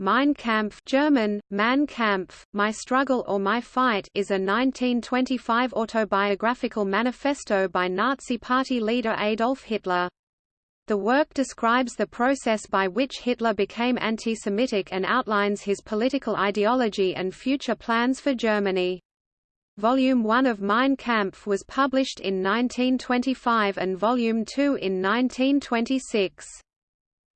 Mein Kampf German, Mein Kampf, My Struggle or My Fight is a 1925 autobiographical manifesto by Nazi Party leader Adolf Hitler. The work describes the process by which Hitler became anti-Semitic and outlines his political ideology and future plans for Germany. Volume 1 of Mein Kampf was published in 1925 and Volume 2 in 1926.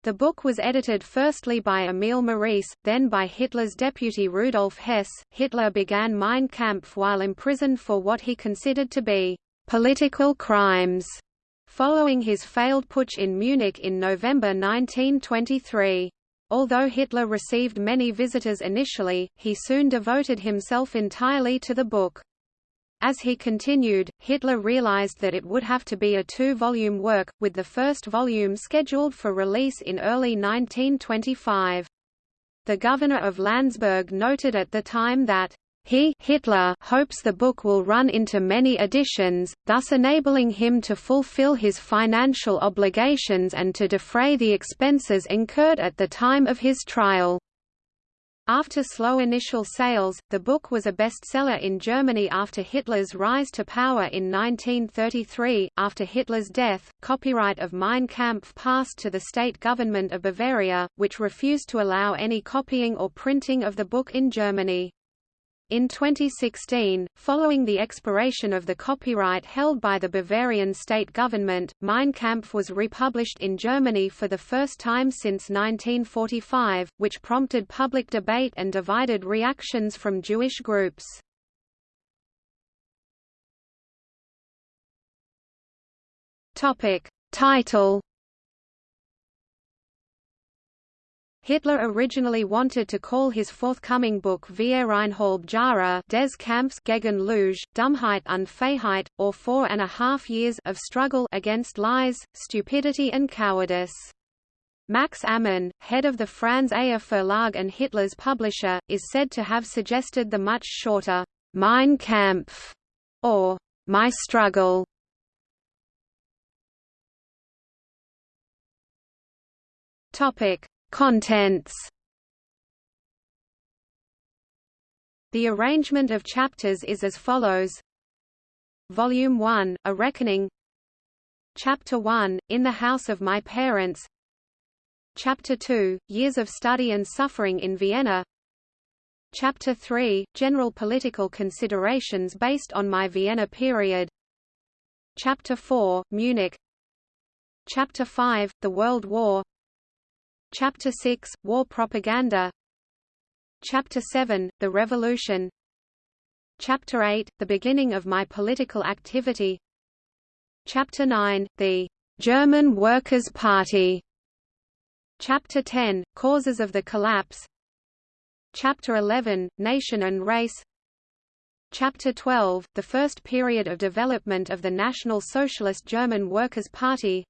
The book was edited firstly by Emil Maurice, then by Hitler's deputy Rudolf Hess. Hitler began Mein Kampf while imprisoned for what he considered to be political crimes, following his failed putsch in Munich in November 1923. Although Hitler received many visitors initially, he soon devoted himself entirely to the book. As he continued, Hitler realized that it would have to be a two-volume work, with the first volume scheduled for release in early 1925. The governor of Landsberg noted at the time that he Hitler hopes the book will run into many editions, thus enabling him to fulfill his financial obligations and to defray the expenses incurred at the time of his trial. After slow initial sales, the book was a bestseller in Germany after Hitler's rise to power in 1933. After Hitler's death, copyright of Mein Kampf passed to the state government of Bavaria, which refused to allow any copying or printing of the book in Germany. In 2016, following the expiration of the copyright held by the Bavarian state government, Mein Kampf was republished in Germany for the first time since 1945, which prompted public debate and divided reactions from Jewish groups. Topic. Title Hitler originally wanted to call his forthcoming book Viereinhalb Jahre des Kampfs gegen Lüge, Dummheit und Feigheit, or Four and a Half Years of Struggle against Lies, Stupidity and Cowardice. Max Amann, head of the Franz Eher Verlag and Hitler's publisher, is said to have suggested the much shorter Mein Kampf or My Struggle. Topic: Contents. The arrangement of chapters is as follows. Volume 1, A Reckoning. Chapter 1, In the House of My Parents. Chapter 2, Years of Study and Suffering in Vienna. Chapter 3, General Political Considerations based on my Vienna period. Chapter 4, Munich. Chapter 5, The World War Chapter 6 – War propaganda. Chapter 7 – The Revolution. Chapter 8 – The beginning of my political activity. Chapter 9 – The German Workers' Party. Chapter 10 – Causes of the collapse. Chapter 11 – Nation and race. Chapter 12 – The first period of development of the National Socialist German Workers' Party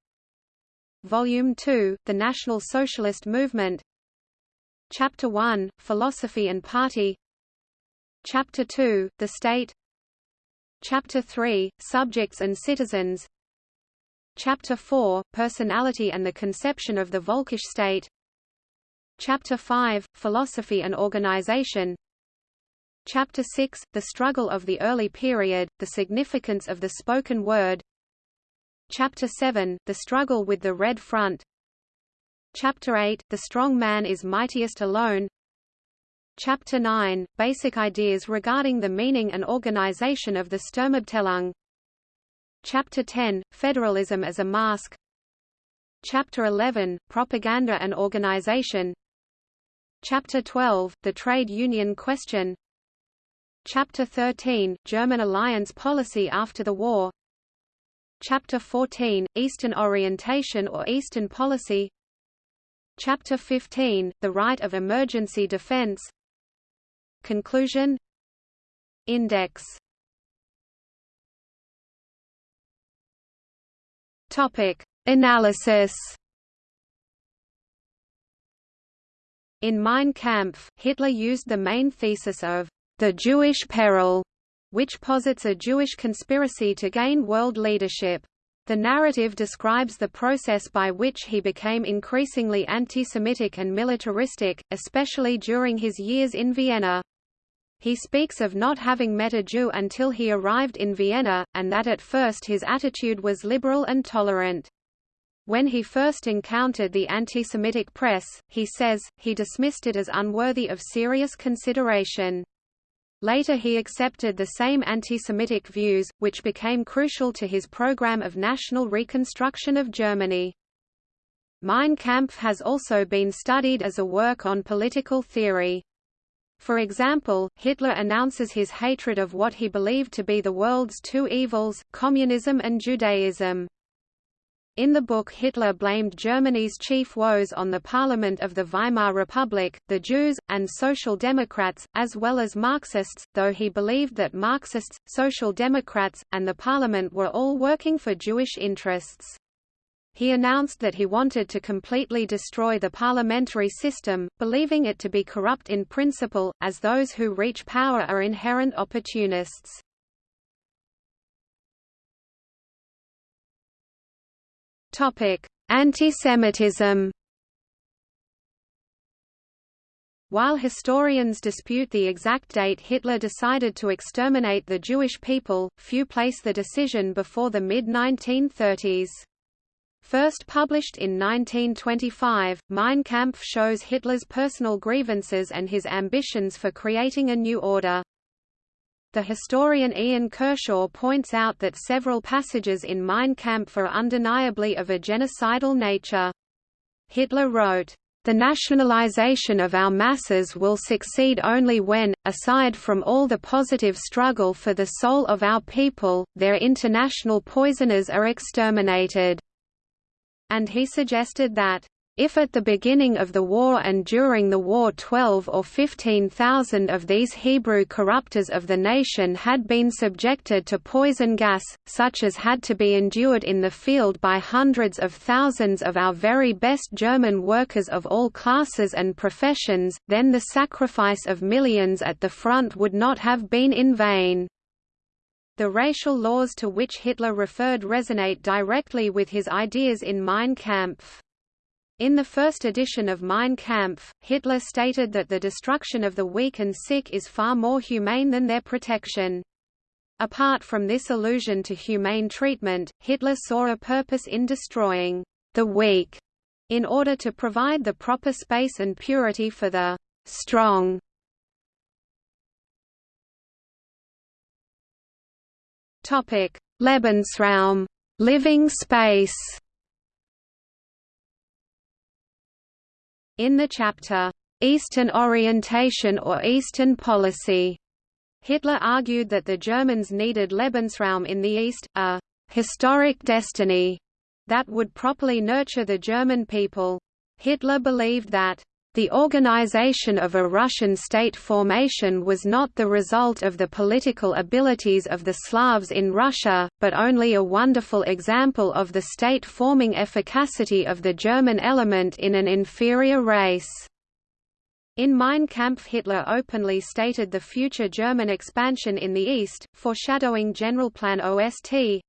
Volume 2, The National Socialist Movement. Chapter 1, Philosophy and Party. Chapter 2, The State. Chapter 3, Subjects and Citizens. Chapter 4, Personality and the Conception of the Volkish State. Chapter 5, Philosophy and Organization. Chapter 6, The Struggle of the Early Period, The Significance of the Spoken Word Chapter 7, The Struggle with the Red Front. Chapter 8, The Strong Man is Mightiest Alone. Chapter 9, Basic Ideas regarding the meaning and organization of the Sturmabteilung. Chapter 10, Federalism as a Mask. Chapter 11, Propaganda and Organization. Chapter 12, The Trade Union Question. Chapter 13, German alliance policy after the war Chapter 14, Eastern Orientation or Eastern Policy? Chapter 15, The Right of Emergency Defense? Conclusion? Index. Topic. Analysis. In Mein Kampf, Hitler used the main thesis of the Jewish peril which posits a Jewish conspiracy to gain world leadership. The narrative describes the process by which he became increasingly anti-Semitic and militaristic, especially during his years in Vienna. He speaks of not having met a Jew until he arrived in Vienna, and that at first his attitude was liberal and tolerant. When he first encountered the anti-Semitic press, he says, he dismissed it as unworthy of serious consideration. Later he accepted the same anti-Semitic views, which became crucial to his program of national reconstruction of Germany. Mein Kampf has also been studied as a work on political theory. For example, Hitler announces his hatred of what he believed to be the world's two evils, communism and Judaism. In the book Hitler blamed Germany's chief woes on the parliament of the Weimar Republic, the Jews, and Social Democrats, as well as Marxists, though he believed that Marxists, Social Democrats, and the parliament were all working for Jewish interests. He announced that he wanted to completely destroy the parliamentary system, believing it to be corrupt in principle, as those who reach power are inherent opportunists. Antisemitism. While historians dispute the exact date Hitler decided to exterminate the Jewish people, few place the decision before the mid-1930s. First published in 1925, Mein Kampf shows Hitler's personal grievances and his ambitions for creating a new order. The historian Ian Kershaw points out that several passages in Mein Kampf are undeniably of a genocidal nature. Hitler wrote, the nationalization of our masses will succeed only when, aside from all the positive struggle for the soul of our people, their international poisoners are exterminated." And he suggested that, if at the beginning of the war and during the war 12 or 15,000 of these Hebrew corruptors of the nation had been subjected to poison gas, such as had to be endured in the field by hundreds of thousands of our very best German workers of all classes and professions, then the sacrifice of millions at the front would not have been in vain. The racial laws to which Hitler referred resonate directly with his ideas in Mein Kampf. In the first edition of Mein Kampf, Hitler stated that the destruction of the weak and sick is far more humane than their protection. Apart from this allusion to humane treatment, Hitler saw a purpose in destroying the weak in order to provide the proper space and purity for the strong. Lebensraum, living space. In the chapter, "'Eastern Orientation or Eastern Policy' Hitler argued that the Germans needed Lebensraum in the East, a «historic destiny» that would properly nurture the German people. Hitler believed that the organization of a Russian state formation was not the result of the political abilities of the Slavs in Russia, but only a wonderful example of the state-forming efficacy of the German element in an inferior race. In Mein Kampf Hitler openly stated the future German expansion in the East, foreshadowing Generalplan OST,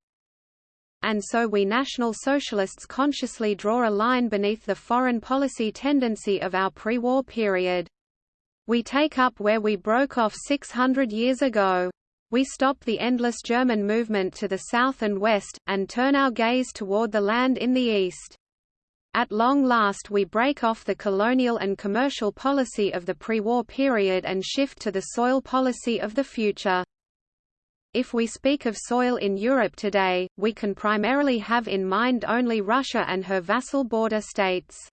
and so we National Socialists consciously draw a line beneath the foreign policy tendency of our pre-war period. We take up where we broke off 600 years ago. We stop the endless German movement to the south and west, and turn our gaze toward the land in the east. At long last we break off the colonial and commercial policy of the pre-war period and shift to the soil policy of the future. If we speak of soil in Europe today, we can primarily have in mind only Russia and her vassal border states.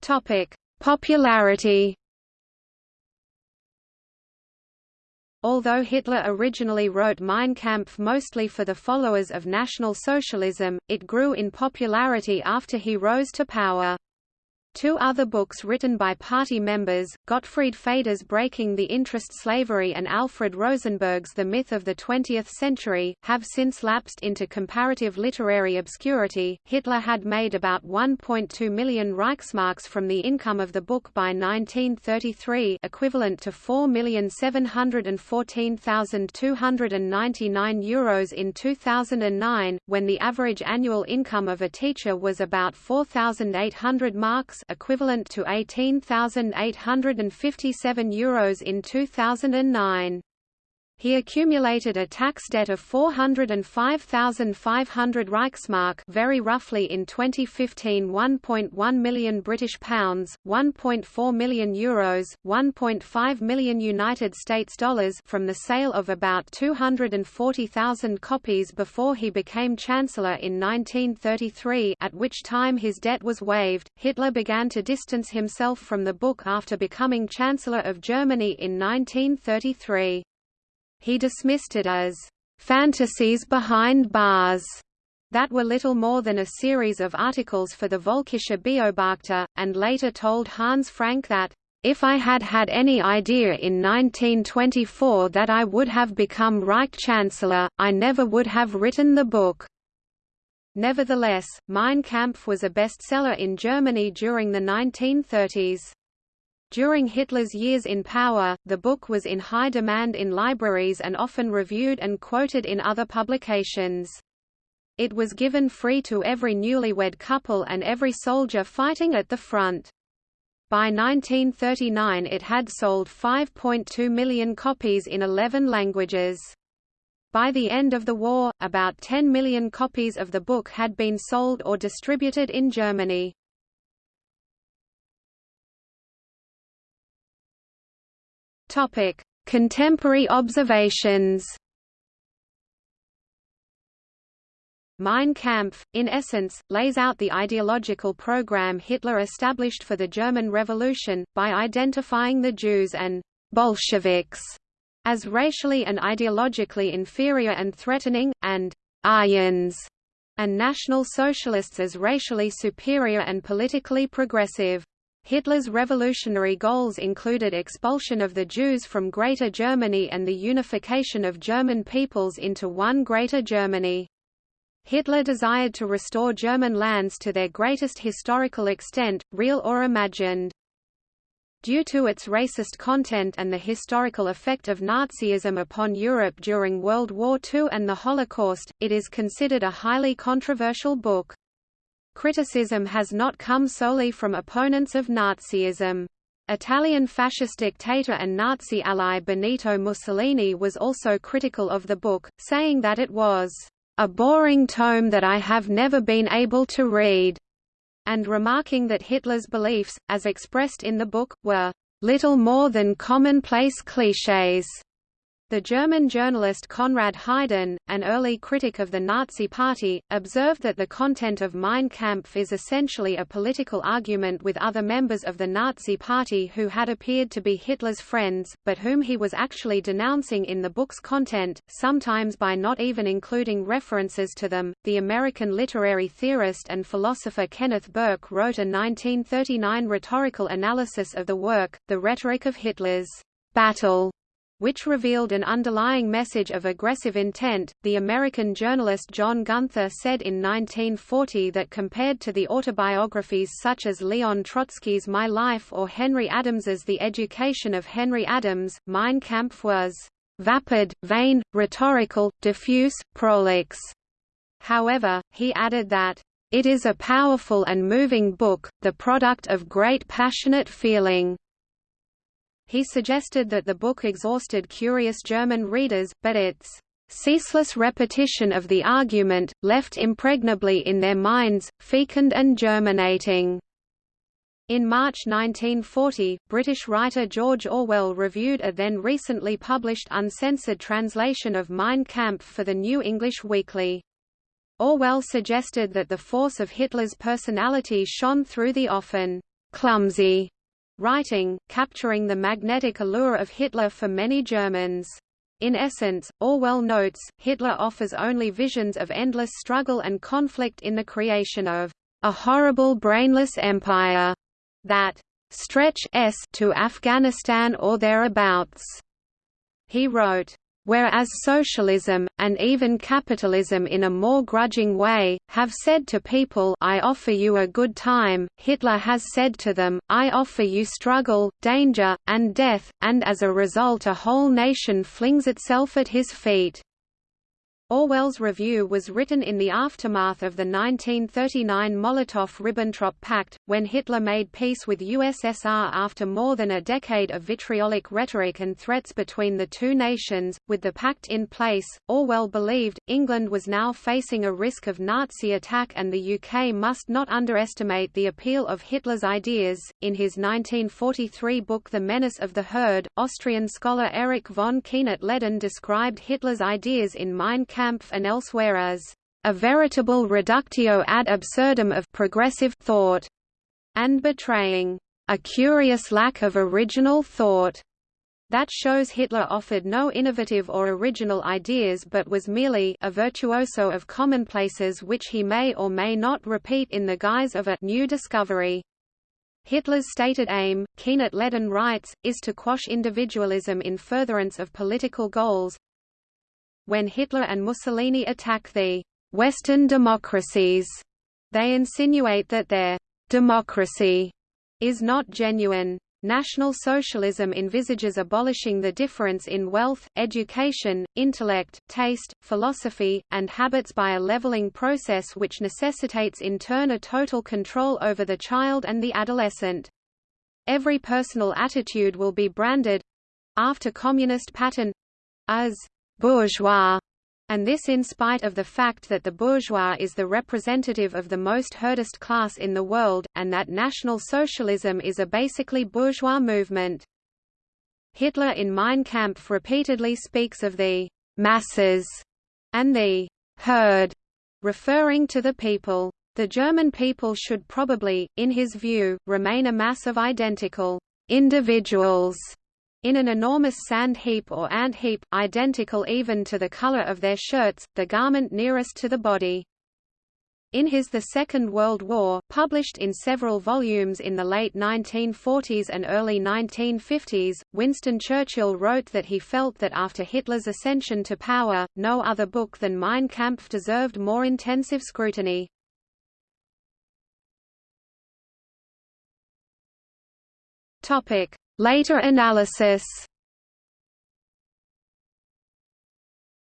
Topic: Popularity. Although Hitler originally wrote Mein Kampf mostly for the followers of National Socialism, it grew in popularity after he rose to power. Two other books written by party members, Gottfried Feder's Breaking the Interest Slavery and Alfred Rosenberg's The Myth of the Twentieth Century, have since lapsed into comparative literary obscurity. Hitler had made about 1.2 million Reichsmarks from the income of the book by 1933, equivalent to 4,714,299 euros in 2009, when the average annual income of a teacher was about 4,800 marks equivalent to €18,857 in 2009. He accumulated a tax debt of 405,500 Reichsmark, very roughly in 2015 1.1 million British pounds, 1.4 million euros, 1.5 million United States dollars from the sale of about 240,000 copies before he became chancellor in 1933, at which time his debt was waived. Hitler began to distance himself from the book after becoming chancellor of Germany in 1933. He dismissed it as fantasies behind bars that were little more than a series of articles for the Völkische Beobachter, and later told Hans Frank that, if I had had any idea in 1924 that I would have become Reich Chancellor, I never would have written the book. Nevertheless, Mein Kampf was a bestseller in Germany during the 1930s. During Hitler's years in power, the book was in high demand in libraries and often reviewed and quoted in other publications. It was given free to every newlywed couple and every soldier fighting at the front. By 1939 it had sold 5.2 million copies in 11 languages. By the end of the war, about 10 million copies of the book had been sold or distributed in Germany. Topic: Contemporary observations. Mein Kampf, in essence, lays out the ideological program Hitler established for the German Revolution, by identifying the Jews and Bolsheviks as racially and ideologically inferior and threatening, and Aryans and National Socialists as racially superior and politically progressive. Hitler's revolutionary goals included expulsion of the Jews from Greater Germany and the unification of German peoples into one Greater Germany. Hitler desired to restore German lands to their greatest historical extent, real or imagined. Due to its racist content and the historical effect of Nazism upon Europe during World War II and the Holocaust, it is considered a highly controversial book. Criticism has not come solely from opponents of Nazism. Italian fascist dictator and Nazi ally Benito Mussolini was also critical of the book, saying that it was a boring tome that I have never been able to read, and remarking that Hitler's beliefs, as expressed in the book, were little more than commonplace clichés. The German journalist Konrad Heiden, an early critic of the Nazi Party, observed that the content of Mein Kampf is essentially a political argument with other members of the Nazi Party who had appeared to be Hitler's friends, but whom he was actually denouncing in the book's content, sometimes by not even including references to them. The American literary theorist and philosopher Kenneth Burke wrote a 1939 rhetorical analysis of the work, The Rhetoric of Hitler's Battle which revealed an underlying message of aggressive intent. The American journalist John Gunther said in 1940 that compared to the autobiographies such as Leon Trotsky's My Life or Henry Adams's The Education of Henry Adams, Mein Kampf was vapid, vain, rhetorical, diffuse, prolix. However, he added that it is a powerful and moving book, the product of great passionate feeling. He suggested that the book exhausted curious German readers, but its ceaseless repetition of the argument, left impregnably in their minds, fecund and germinating. In March 1940, British writer George Orwell reviewed a then recently published uncensored translation of Mein Kampf for the New English Weekly. Orwell suggested that the force of Hitler's personality shone through the often clumsy writing, capturing the magnetic allure of Hitler for many Germans. In essence, Orwell notes, Hitler offers only visions of endless struggle and conflict in the creation of a horrible brainless empire, that stretch s to Afghanistan or thereabouts. He wrote, whereas socialism, and even capitalism in a more grudging way, have said to people I offer you a good time, Hitler has said to them, I offer you struggle, danger, and death, and as a result a whole nation flings itself at his feet. Orwell's review was written in the aftermath of the 1939 Molotov–Ribbentrop Pact, when Hitler made peace with USSR after more than a decade of vitriolic rhetoric and threats between the two nations. With the pact in place, Orwell believed, England was now facing a risk of Nazi attack and the UK must not underestimate the appeal of Hitler's ideas. In his 1943 book The Menace of the Herd, Austrian scholar Erik von Kuehnelt-Leddihn described Hitler's ideas in Mein Kampf and elsewhere as a veritable reductio ad absurdum of progressive thought, and betraying a curious lack of original thought. That shows Hitler offered no innovative or original ideas but was merely a virtuoso of commonplaces which he may or may not repeat in the guise of a new discovery. Hitler's stated aim, Kuehnelt-Leddihn writes, is to quash individualism in furtherance of political goals, when Hitler and Mussolini attack the Western democracies, they insinuate that their democracy is not genuine. National Socialism envisages abolishing the difference in wealth, education, intellect, taste, philosophy, and habits by a leveling process which necessitates in turn a total control over the child and the adolescent. Every personal attitude will be branded—after communist pattern—as bourgeois, and this in spite of the fact that the bourgeois is the representative of the most herdist class in the world, and that National Socialism is a basically bourgeois movement. Hitler in Mein Kampf repeatedly speaks of the masses and the herd, referring to the people. The German people should probably, in his view, remain a mass of identical individuals in an enormous sand heap or ant heap, identical even to the color of their shirts, the garment nearest to the body. In his The Second World War, published in several volumes in the late 1940s and early 1950s, Winston Churchill wrote that he felt that after Hitler's ascension to power, no other book than Mein Kampf deserved more intensive scrutiny. Later analysis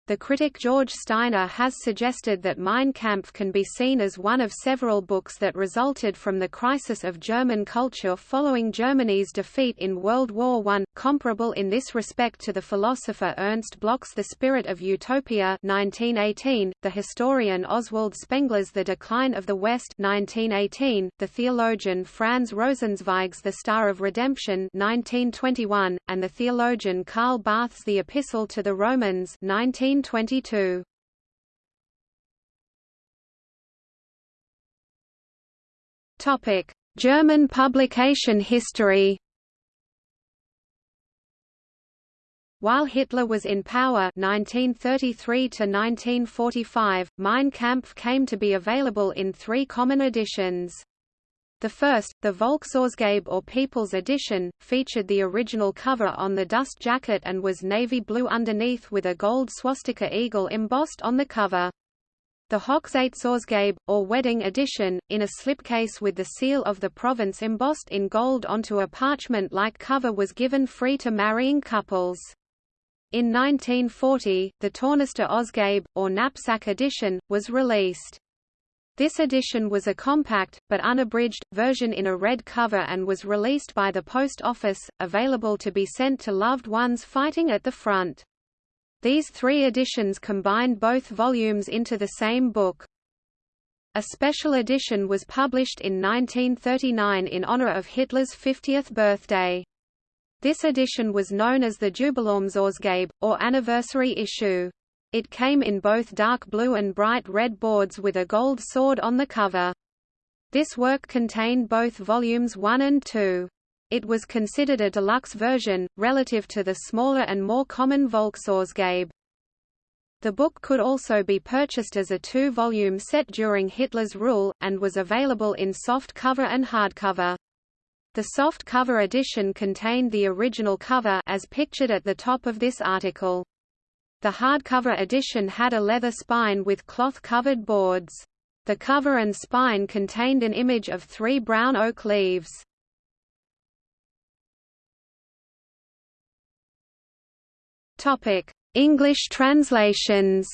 The critic George Steiner has suggested that Mein Kampf can be seen as one of several books that resulted from the crisis of German culture following Germany's defeat in World War I, comparable in this respect to the philosopher Ernst Bloch's The Spirit of Utopia 1918, the historian Oswald Spengler's The Decline of the West 1918, the theologian Franz Rosenzweig's The Star of Redemption 1921, and the theologian Karl Barth's The Epistle to the Romans 19 1922. Topic: German publication history. While Hitler was in power 1933 to 1945, Mein Kampf came to be available in three common editions. The first, the Volksausgabe or People's Edition, featured the original cover on the dust jacket and was navy blue underneath with a gold swastika eagle embossed on the cover. The Hochzeitsausgabe, or Wedding Edition, in a slipcase with the seal of the province embossed in gold onto a parchment-like cover was given free to marrying couples. In 1940, the Tornister Ausgabe, or Knapsack Edition, was released. This edition was a compact, but unabridged, version in a red cover and was released by the Post Office, available to be sent to loved ones fighting at the front. These three editions combined both volumes into the same book. A special edition was published in 1939 in honor of Hitler's 50th birthday. This edition was known as the Jubiläumsausgabe, or anniversary issue. It came in both dark blue and bright red boards with a gold sword on the cover. This work contained both volumes 1 and 2. It was considered a deluxe version, relative to the smaller and more common Volksausgabe. The book could also be purchased as a two-volume set during Hitler's rule, and was available in soft cover and hardcover. The soft cover edition contained the original cover as pictured at the top of this article. The hardcover edition had a leather spine with cloth-covered boards. The cover and spine contained an image of three brown oak leaves. English translations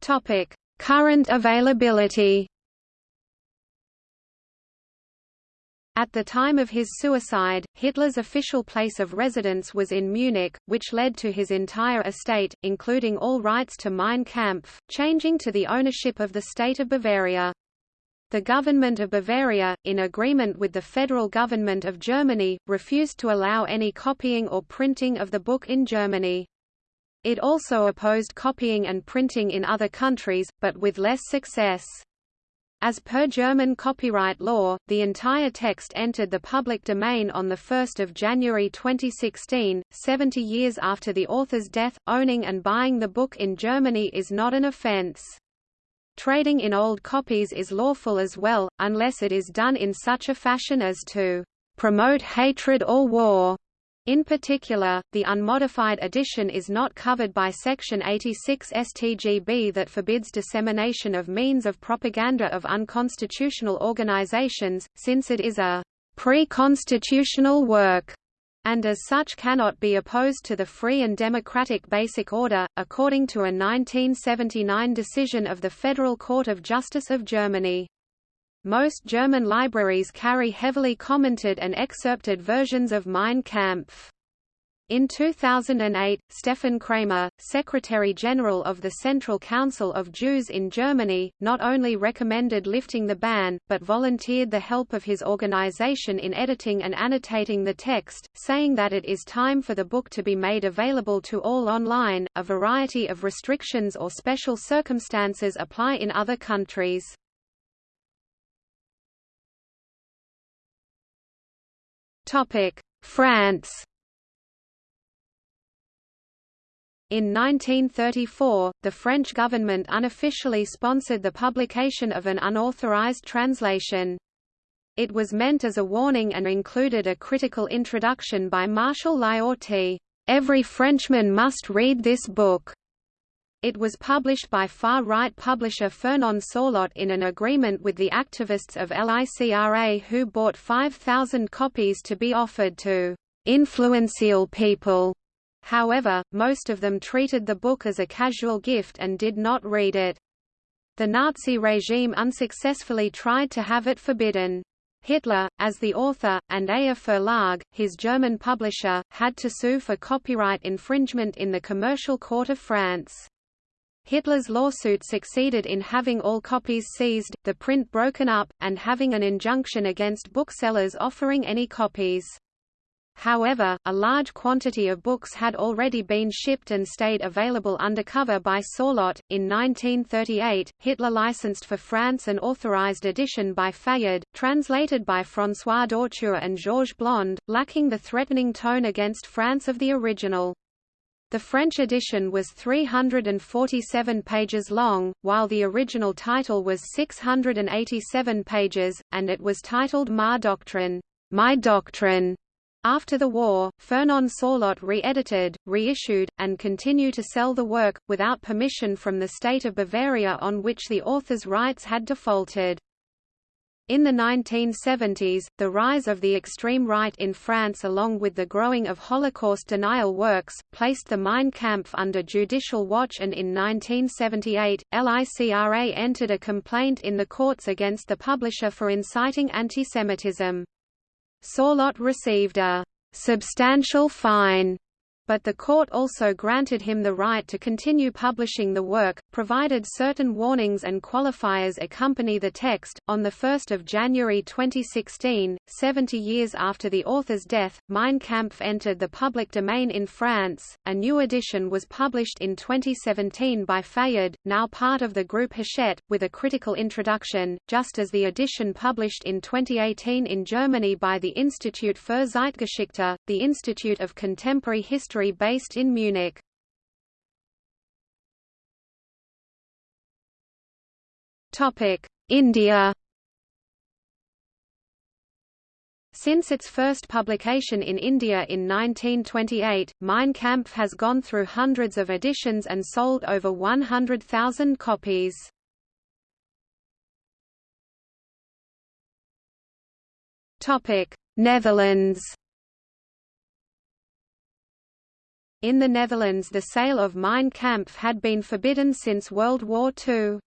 Topic: Current availability. At the time of his suicide, Hitler's official place of residence was in Munich, which led to his entire estate, including all rights to Mein Kampf, changing to the ownership of the state of Bavaria. The government of Bavaria, in agreement with the federal government of Germany, refused to allow any copying or printing of the book in Germany. It also opposed copying and printing in other countries, but with less success. As per German copyright law, the entire text entered the public domain on 1 January 2016, 70 years after the author's death. Owning and buying the book in Germany is not an offense. Trading in old copies is lawful as well, unless it is done in such a fashion as to promote hatred or war. In particular, the unmodified edition is not covered by Section 86 StGB that forbids dissemination of means of propaganda of unconstitutional organizations, since it is a pre-constitutional work and as such cannot be opposed to the free and democratic basic order, according to a 1979 decision of the Federal Court of Justice of Germany. Most German libraries carry heavily commented and excerpted versions of Mein Kampf. In 2008, Stefan Kramer, Secretary-General of the Central Council of Jews in Germany, not only recommended lifting the ban, but volunteered the help of his organization in editing and annotating the text, saying that it is time for the book to be made available to all online. A variety of restrictions or special circumstances apply in other countries. France In 1934, the French government unofficially sponsored the publication of an unauthorized translation. It was meant as a warning and included a critical introduction by Marshal Lyautey, "'Every Frenchman must read this book' It was published by far-right publisher Fernand Sorlot in an agreement with the activists of LICRA who bought 5,000 copies to be offered to influential people. However, most of them treated the book as a casual gift and did not read it. The Nazi regime unsuccessfully tried to have it forbidden. Hitler, as the author, and Eher Verlag, his German publisher, had to sue for copyright infringement in the Commercial Court of France. Hitler's lawsuit succeeded in having all copies seized, the print broken up, and having an injunction against booksellers offering any copies. However, a large quantity of books had already been shipped and stayed available undercover by Sorlot. In 1938, Hitler licensed for France an authorized edition by Fayard, translated by François Dauture and Georges Blond, lacking the threatening tone against France of the original. The French edition was 347 pages long, while the original title was 687 pages, and it was titled Ma Doctrine, My Doctrine. After the war, Fernand Sorlot re-edited, reissued, and continued to sell the work, without permission from the state of Bavaria on which the author's rights had defaulted. In the 1970s, the rise of the extreme right in France along with the growing of Holocaust denial works, placed the Mein Kampf under judicial watch and in 1978, LICRA entered a complaint in the courts against the publisher for inciting antisemitism. Sorlot received a «substantial fine» but the court also granted him the right to continue publishing the work, provided certain warnings and qualifiers accompany the text. On 1 January 2016, 70 years after the author's death, Mein Kampf entered the public domain in France. A new edition was published in 2017 by Fayard, now part of the group Hachette, with a critical introduction, just as the edition published in 2018 in Germany by the Institut für Zeitgeschichte, the Institute of Contemporary History based in Munich. India Since its first publication in India in 1928, Mein Kampf has gone through hundreds of editions and sold over 100,000 copies. Netherlands In the Netherlands the sale of Mein Kampf had been forbidden since World War II.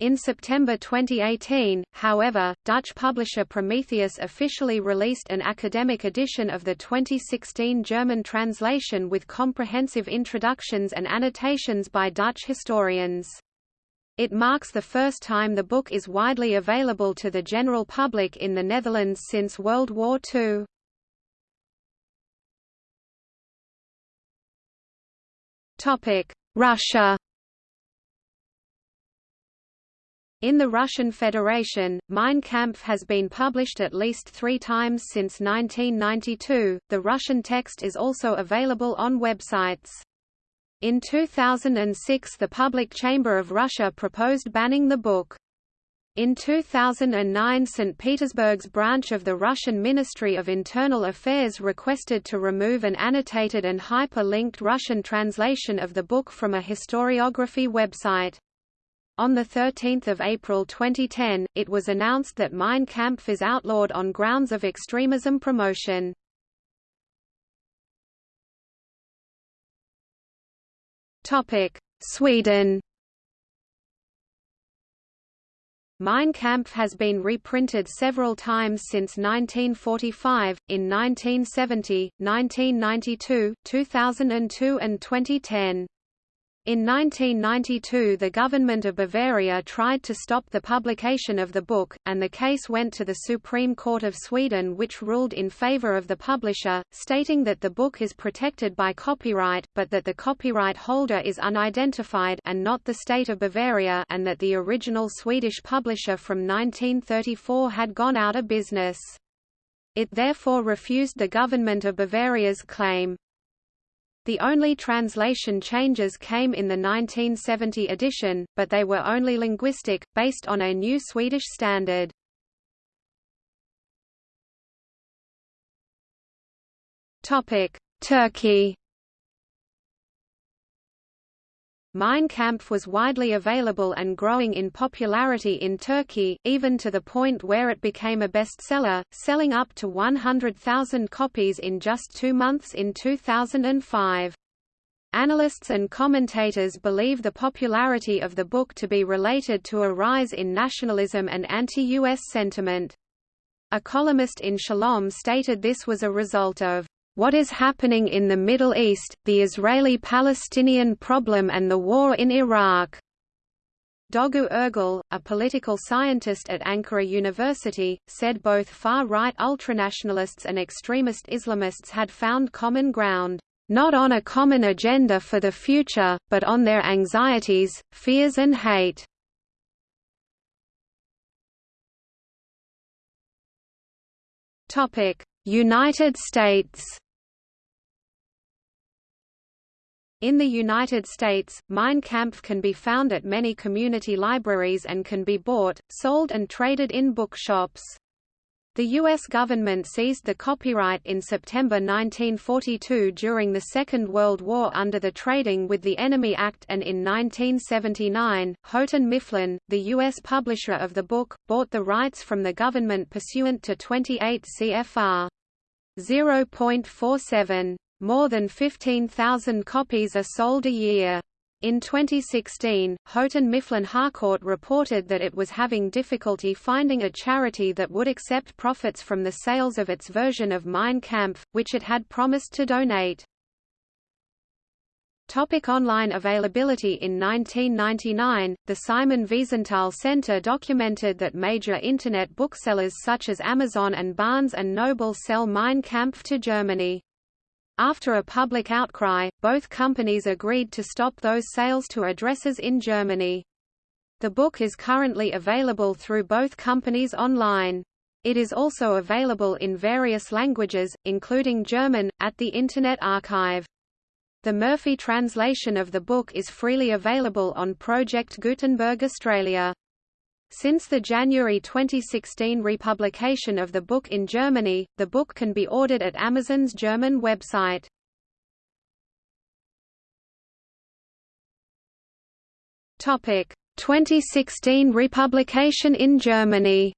In September 2018, however, Dutch publisher Prometheus officially released an academic edition of the 2016 German translation with comprehensive introductions and annotations by Dutch historians. It marks the first time the book is widely available to the general public in the Netherlands since World War II. Russia In the Russian Federation, Mein Kampf has been published at least three times since 1992. The Russian text is also available on websites. In 2006 the Public Chamber of Russia proposed banning the book. In 2009 St. Petersburg's branch of the Russian Ministry of Internal Affairs requested to remove an annotated and hyper-linked Russian translation of the book from a historiography website. On 13 April 2010, it was announced that Mein Kampf is outlawed on grounds of extremism promotion. Sweden Mein Kampf has been reprinted several times since 1945, in 1970, 1992, 2002 and 2010. In 1992 the government of Bavaria tried to stop the publication of the book, and the case went to the Supreme Court of Sweden which ruled in favor of the publisher, stating that the book is protected by copyright, but that the copyright holder is unidentified and not the state of Bavaria and that the original Swedish publisher from 1934 had gone out of business. It therefore refused the government of Bavaria's claim. The only translation changes came in the 1970 edition, but they were only linguistic, based on a new Swedish standard. Turkey Mein Kampf was widely available and growing in popularity in Turkey, even to the point where it became a bestseller, selling up to 100,000 copies in just two months in 2005. Analysts and commentators believe the popularity of the book to be related to a rise in nationalism and anti-US sentiment. A columnist in Shalom stated this was a result of what is happening in the Middle East, the Israeli-Palestinian problem and the war in Iraq. Doğu Ergil, a political scientist at Ankara University, said both far-right ultranationalists and extremist Islamists had found common ground, not on a common agenda for the future, but on their anxieties, fears and hate. United States In the United States, Mein Kampf can be found at many community libraries and can be bought, sold and traded in bookshops. The U.S. government seized the copyright in September 1942 during the Second World War under the Trading with the Enemy Act and in 1979, Houghton Mifflin, the U.S. publisher of the book, bought the rights from the government pursuant to 28 CFR 0.47. More than 15,000 copies are sold a year. In 2016, Houghton Mifflin Harcourt reported that it was having difficulty finding a charity that would accept profits from the sales of its version of Mein Kampf, which it had promised to donate. Topic online availability In 1999, the Simon Wiesenthal Center documented that major Internet booksellers such as Amazon and Barnes & Noble sell Mein Kampf to Germany. After a public outcry, both companies agreed to stop those sales to addresses in Germany. The book is currently available through both companies online. It is also available in various languages, including German, at the Internet Archive. The Murphy translation of the book is freely available on Project Gutenberg Australia. Since the January 2016 republication of the book in Germany, the book can be ordered at Amazon's German website. Topic: 2016 republication in Germany.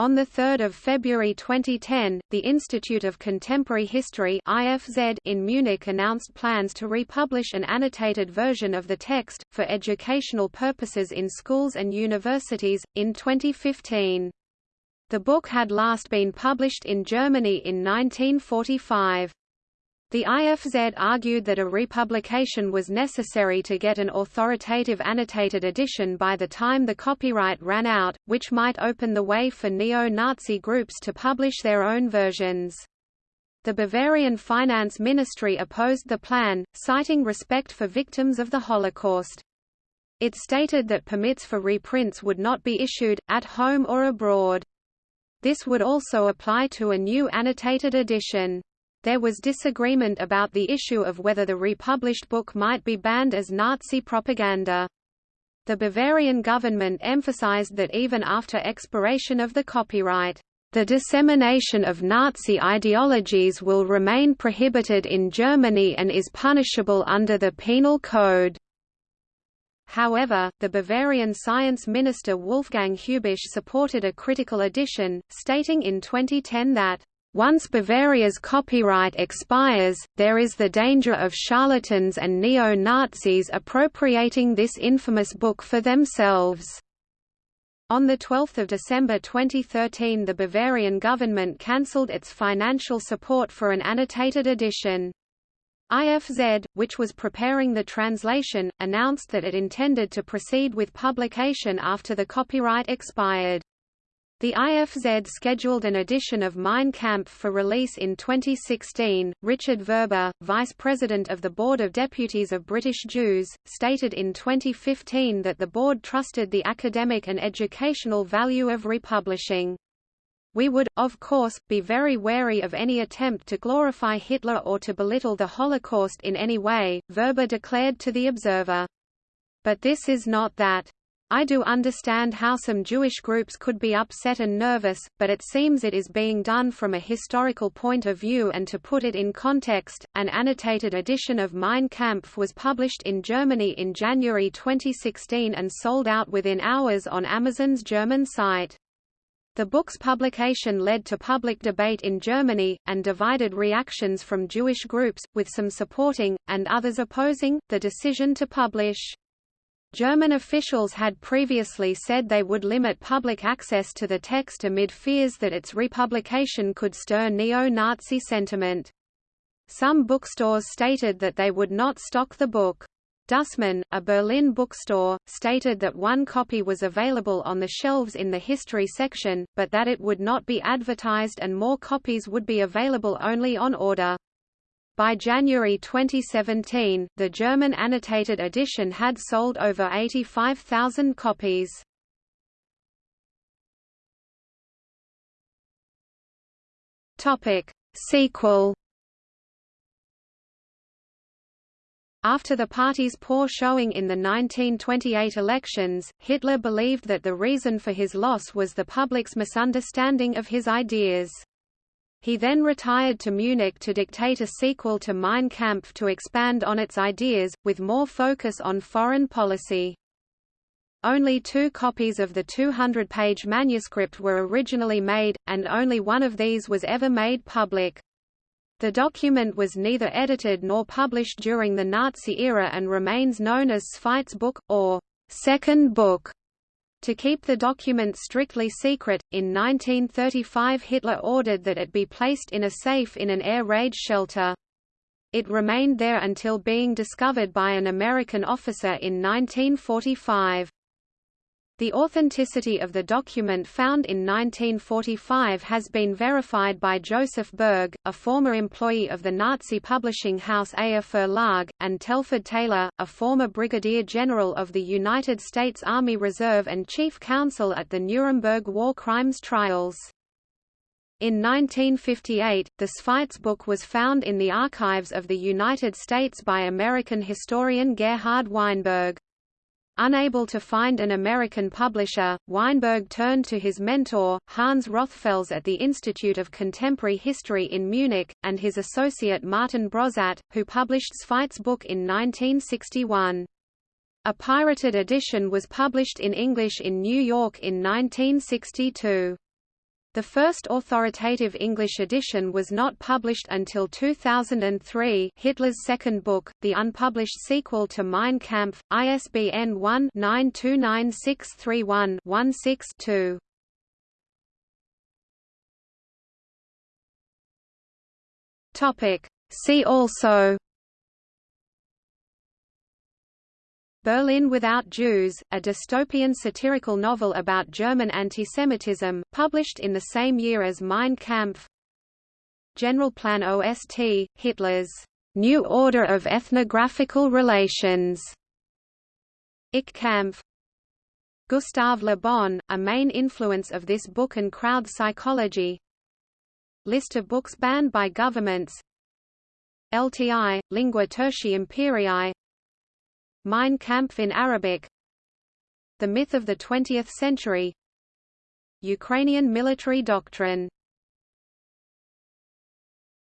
On 3 February 2010, the Institute of Contemporary History IFZ in Munich announced plans to republish an annotated version of the text, for educational purposes in schools and universities, in 2015. The book had last been published in Germany in 1945. The IFZ argued that a republication was necessary to get an authoritative annotated edition by the time the copyright ran out, which might open the way for neo-Nazi groups to publish their own versions. The Bavarian finance ministry opposed the plan, citing respect for victims of the Holocaust. It stated that permits for reprints would not be issued, at home or abroad. This would also apply to a new annotated edition. There was disagreement about the issue of whether the republished book might be banned as Nazi propaganda. The Bavarian government emphasized that even after expiration of the copyright, the dissemination of Nazi ideologies will remain prohibited in Germany and is punishable under the Penal Code. However, the Bavarian science minister Wolfgang Heubisch supported a critical edition, stating in 2010 that once Bavaria's copyright expires, there is the danger of charlatans and neo-Nazis appropriating this infamous book for themselves. On 12 December 2013 the Bavarian government cancelled its financial support for an annotated edition. IFZ, which was preparing the translation, announced that it intended to proceed with publication after the copyright expired. The IFZ scheduled an edition of Mein Kampf for release in 2016. Richard Verber, vice president of the Board of Deputies of British Jews, stated in 2015 that the board trusted the academic and educational value of republishing. We would, of course, be very wary of any attempt to glorify Hitler or to belittle the Holocaust in any way, Verber declared to The Observer. But this is not that. I do understand how some Jewish groups could be upset and nervous, but it seems it is being done from a historical point of view and to put it in context, an annotated edition of Mein Kampf was published in Germany in January 2016 and sold out within hours on Amazon's German site. The book's publication led to public debate in Germany, and divided reactions from Jewish groups, with some supporting, and others opposing, the decision to publish. German officials had previously said they would limit public access to the text amid fears that its republication could stir neo-Nazi sentiment. Some bookstores stated that they would not stock the book. Dussmann, a Berlin bookstore, stated that one copy was available on the shelves in the history section, but that it would not be advertised and more copies would be available only on order. By January 2017, the German annotated edition had sold over 85,000 copies. Topic: Sequel. After the party's poor showing in the 1928 elections, Hitler believed that the reason for his loss was the public's misunderstanding of his ideas. He then retired to Munich to dictate a sequel to Mein Kampf to expand on its ideas, with more focus on foreign policy. Only two copies of the 200-page manuscript were originally made, and only one of these was ever made public. The document was neither edited nor published during the Nazi era and remains known as Zweites Buch, or Second Book. To keep the document strictly secret, in 1935 Hitler ordered that it be placed in a safe in an air raid shelter. It remained there until being discovered by an American officer in 1945. The authenticity of the document found in 1945 has been verified by Joseph Berg, a former employee of the Nazi publishing house Eher Verlag, and Telford Taylor, a former brigadier general of the United States Army Reserve and chief counsel at the Nuremberg war crimes trials. In 1958, the Zweites book was found in the archives of the United States by American historian Gerhard Weinberg. Unable to find an American publisher, Weinberg turned to his mentor, Hans Rothfels at the Institute of Contemporary History in Munich, and his associate Martin Broszat, who published Zweites Buch in 1961. A pirated edition was published in English in New York in 1962. The first authoritative English edition was not published until 2003 Hitler's second book, the unpublished sequel to Mein Kampf, ISBN 1-929631-16-2. See also Berlin Without Jews, a dystopian satirical novel about German antisemitism, published in the same year as Mein Kampf. Generalplan OST, Hitler's New Order of Ethnographical Relations. Ich Kampf. Gustave Le Bon, a main influence of this book and crowd psychology. List of books banned by governments. LTI, Lingua Tertii Imperii Mein Kampf in Arabic. The Myth of the Twentieth Century. Ukrainian Military Doctrine